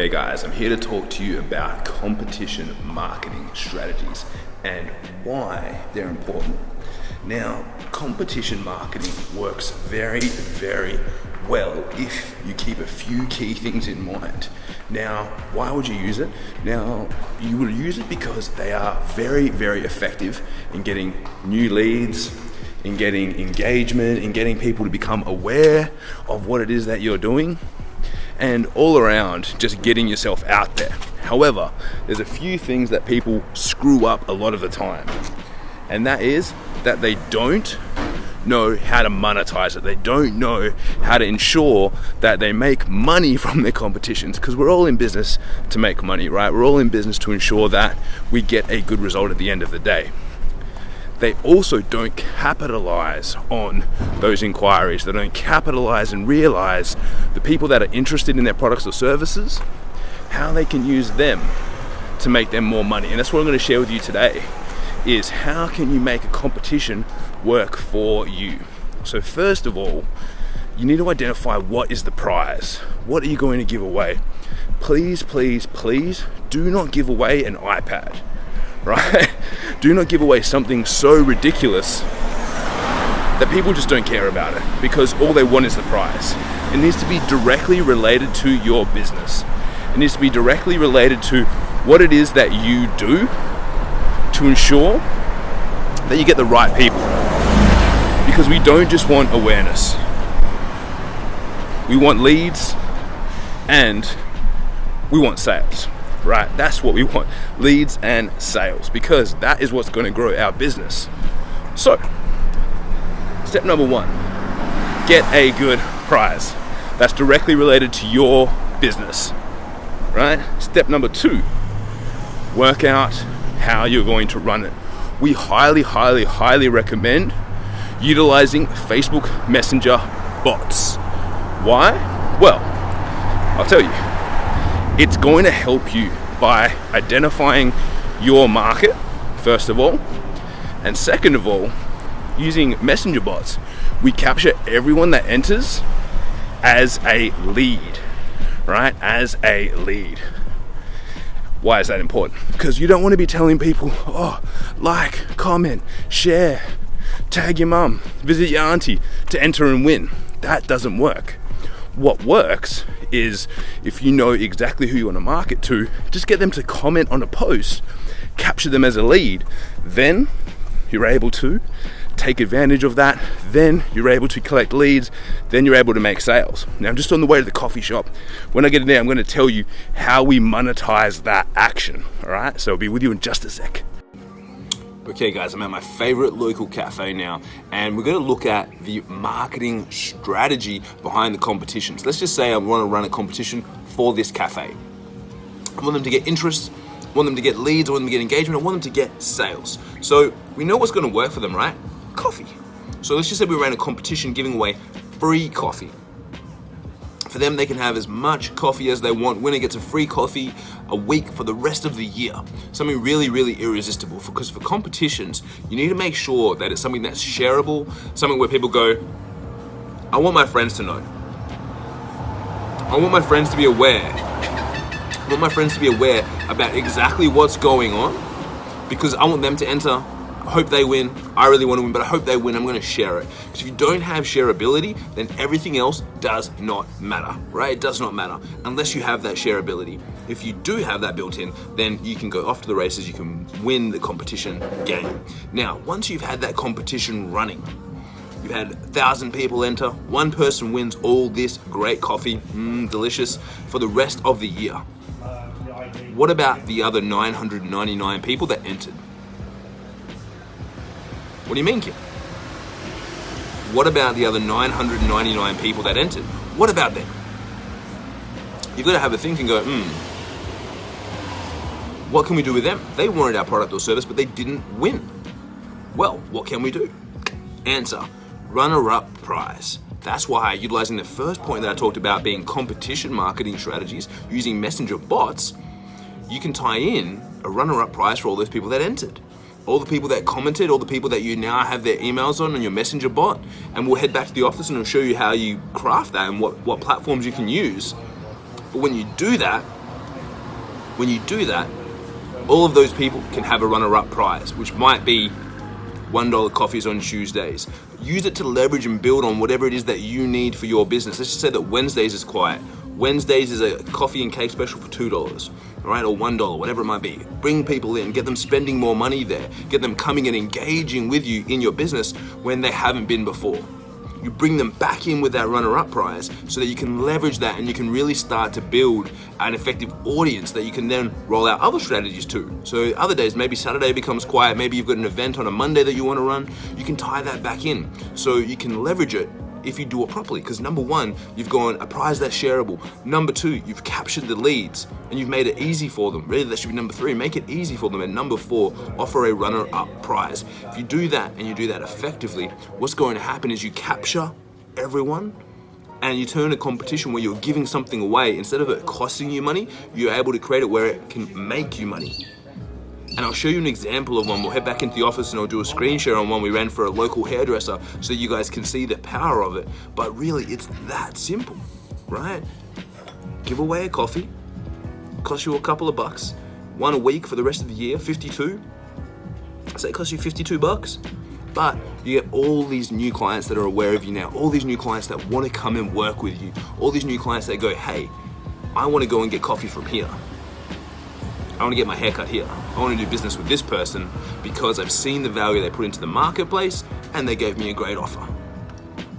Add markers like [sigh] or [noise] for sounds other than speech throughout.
Okay guys, I'm here to talk to you about competition marketing strategies and why they're important. Now, competition marketing works very, very well if you keep a few key things in mind. Now, why would you use it? Now, you would use it because they are very, very effective in getting new leads, in getting engagement, in getting people to become aware of what it is that you're doing and all around just getting yourself out there. However, there's a few things that people screw up a lot of the time, and that is that they don't know how to monetize it. They don't know how to ensure that they make money from their competitions because we're all in business to make money, right? We're all in business to ensure that we get a good result at the end of the day they also don't capitalize on those inquiries. They don't capitalize and realize the people that are interested in their products or services, how they can use them to make them more money. And that's what I'm going to share with you today is how can you make a competition work for you? So first of all, you need to identify what is the prize. What are you going to give away? Please, please, please do not give away an iPad [laughs] right? Do not give away something so ridiculous that people just don't care about it because all they want is the prize. It needs to be directly related to your business. It needs to be directly related to what it is that you do to ensure that you get the right people. Because we don't just want awareness. We want leads and we want sales right? That's what we want leads and sales because that is what's going to grow our business. So, step number one get a good prize that's directly related to your business, right? Step number two work out how you're going to run it. We highly, highly, highly recommend utilizing Facebook Messenger bots. Why? Well, I'll tell you it's going to help you by identifying your market, first of all, and second of all, using messenger bots, we capture everyone that enters as a lead, right? As a lead. Why is that important? Because you don't want to be telling people, oh, like, comment, share, tag your mum, visit your auntie to enter and win. That doesn't work. What works is if you know exactly who you want to market to, just get them to comment on a post, capture them as a lead. Then you're able to take advantage of that. Then you're able to collect leads. Then you're able to make sales. Now, I'm just on the way to the coffee shop. When I get in there, I'm going to tell you how we monetize that action. All right. So I'll be with you in just a sec. Okay guys, I'm at my favorite local cafe now and we're gonna look at the marketing strategy behind the competitions. Let's just say I wanna run a competition for this cafe. I want them to get interest, I want them to get leads, I want them to get engagement, I want them to get sales. So we know what's gonna work for them, right? Coffee. So let's just say we ran a competition giving away free coffee. For them, they can have as much coffee as they want. Winner gets a free coffee a week for the rest of the year. Something really, really irresistible. Because for competitions, you need to make sure that it's something that's shareable, something where people go, I want my friends to know. I want my friends to be aware. I want my friends to be aware about exactly what's going on because I want them to enter I hope they win. I really want to win, but I hope they win. I'm going to share it. Because if you don't have shareability, then everything else does not matter, right? It does not matter unless you have that shareability. If you do have that built in, then you can go off to the races, you can win the competition game. Now, once you've had that competition running, You've had a thousand people enter. One person wins all this great coffee, mmm, delicious, for the rest of the year. What about the other 999 people that entered? What do you mean, kid? What about the other 999 people that entered? What about them? You've got to have a think and go, hmm, what can we do with them? They wanted our product or service, but they didn't win. Well, what can we do? Answer, runner-up prize. That's why utilizing the first point that I talked about being competition marketing strategies using messenger bots, you can tie in a runner-up prize for all those people that entered all the people that commented, all the people that you now have their emails on on your messenger bot, and we'll head back to the office and we'll show you how you craft that and what, what platforms you can use. But when you do that, When you do that, all of those people can have a runner-up prize, which might be $1 coffees on Tuesdays. Use it to leverage and build on whatever it is that you need for your business. Let's just say that Wednesdays is quiet. Wednesdays is a coffee and cake special for $2, all right, or $1, whatever it might be. Bring people in, get them spending more money there, get them coming and engaging with you in your business when they haven't been before you bring them back in with that runner-up prize so that you can leverage that and you can really start to build an effective audience that you can then roll out other strategies to. So other days, maybe Saturday becomes quiet, maybe you've got an event on a Monday that you want to run, you can tie that back in so you can leverage it if you do it properly. Because number one, you've gone a prize that's shareable. Number two, you've captured the leads and you've made it easy for them. Really, that should be number three. Make it easy for them. And number four, offer a runner-up prize. If you do that and you do that effectively, what's going to happen is you capture everyone and you turn a competition where you're giving something away instead of it costing you money you're able to create it where it can make you money and I'll show you an example of one. We'll head back into the office and I'll do a screen share on one we ran for a local hairdresser so you guys can see the power of it. But really, it's that simple, right? Give away a coffee, cost you a couple of bucks, one a week for the rest of the year, 52. Say it costs you 52 bucks. But you get all these new clients that are aware of you now, all these new clients that want to come and work with you, all these new clients that go, hey, I want to go and get coffee from here. I want to get my haircut here. I want to do business with this person because I've seen the value they put into the marketplace and they gave me a great offer.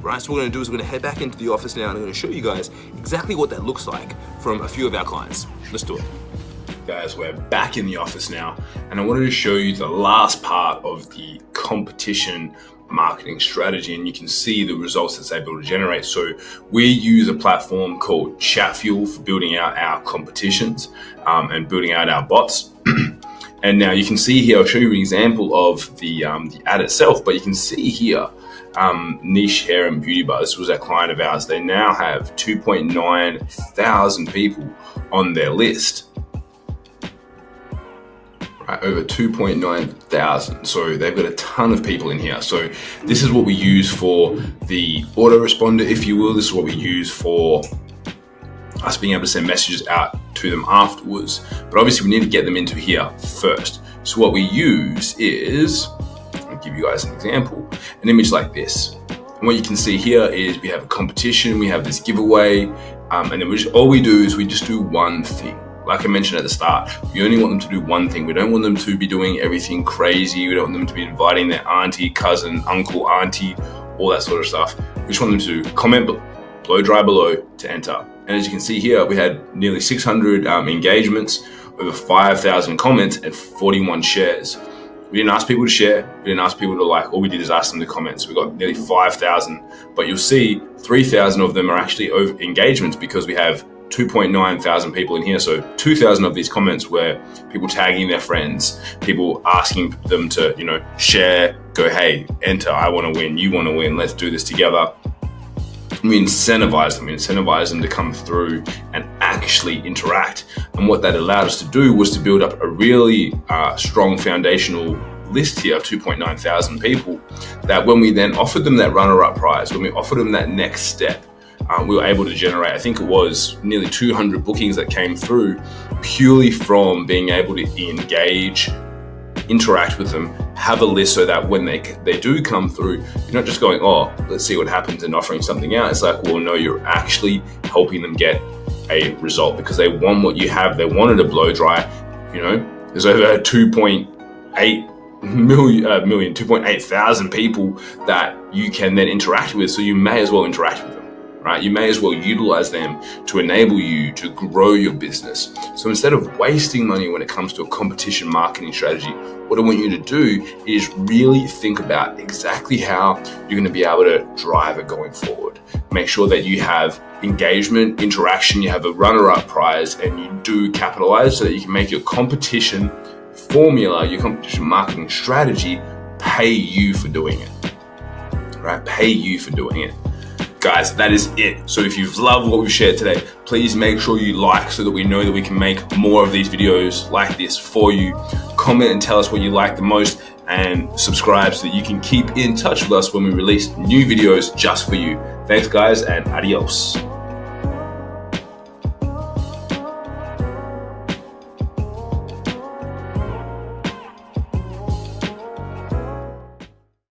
Right, so what we're gonna do is we're gonna head back into the office now and I'm gonna show you guys exactly what that looks like from a few of our clients. Let's do it. Guys, we're back in the office now and I wanted to show you the last part of the competition marketing strategy and you can see the results it's able to generate. So we use a platform called Chatfuel for building out our competitions um, and building out our bots. [clears throat] and now you can see here, I'll show you an example of the, um, the ad itself, but you can see here, um, Niche Hair and Beauty Bar, this was a client of ours. They now have 2.9 thousand people on their list right, over 2.9 thousand. So they've got a ton of people in here. So this is what we use for the autoresponder, if you will. This is what we use for us being able to send messages out to them afterwards. But obviously we need to get them into here first. So what we use is, I'll give you guys an example, an image like this. And what you can see here is we have a competition, we have this giveaway, um, and then we just, all we do is we just do one thing like I mentioned at the start, we only want them to do one thing. We don't want them to be doing everything crazy. We don't want them to be inviting their auntie, cousin, uncle, auntie, all that sort of stuff. We just want them to comment blow dry below to enter. And as you can see here, we had nearly 600 um, engagements, over 5,000 comments, and 41 shares. We didn't ask people to share. We didn't ask people to like. All we did is ask them to comment. So we got nearly 5,000. But you'll see 3,000 of them are actually over engagements because we have 2.9 thousand people in here. So 2,000 of these comments were people tagging their friends, people asking them to, you know, share, go, hey, enter, I want to win, you want to win, let's do this together. We incentivize them, we incentivize them to come through and actually interact. And what that allowed us to do was to build up a really uh, strong foundational list here of 2.9 thousand people that when we then offered them that runner-up prize, when we offered them that next step, um, we were able to generate, I think it was nearly 200 bookings that came through purely from being able to engage, interact with them, have a list so that when they they do come through, you're not just going, oh, let's see what happens and offering something out. It's like, well, no, you're actually helping them get a result because they want what you have. They wanted a blow dry. You know, there's over 2.8 million, uh, million 2.8 thousand people that you can then interact with. So you may as well interact with them right? You may as well utilize them to enable you to grow your business. So instead of wasting money when it comes to a competition marketing strategy, what I want you to do is really think about exactly how you're going to be able to drive it going forward. Make sure that you have engagement, interaction, you have a runner-up prize, and you do capitalize so that you can make your competition formula, your competition marketing strategy pay you for doing it, right? Pay you for doing it guys, that is it. So if you've loved what we've shared today, please make sure you like so that we know that we can make more of these videos like this for you. Comment and tell us what you like the most and subscribe so that you can keep in touch with us when we release new videos just for you. Thanks guys and adios.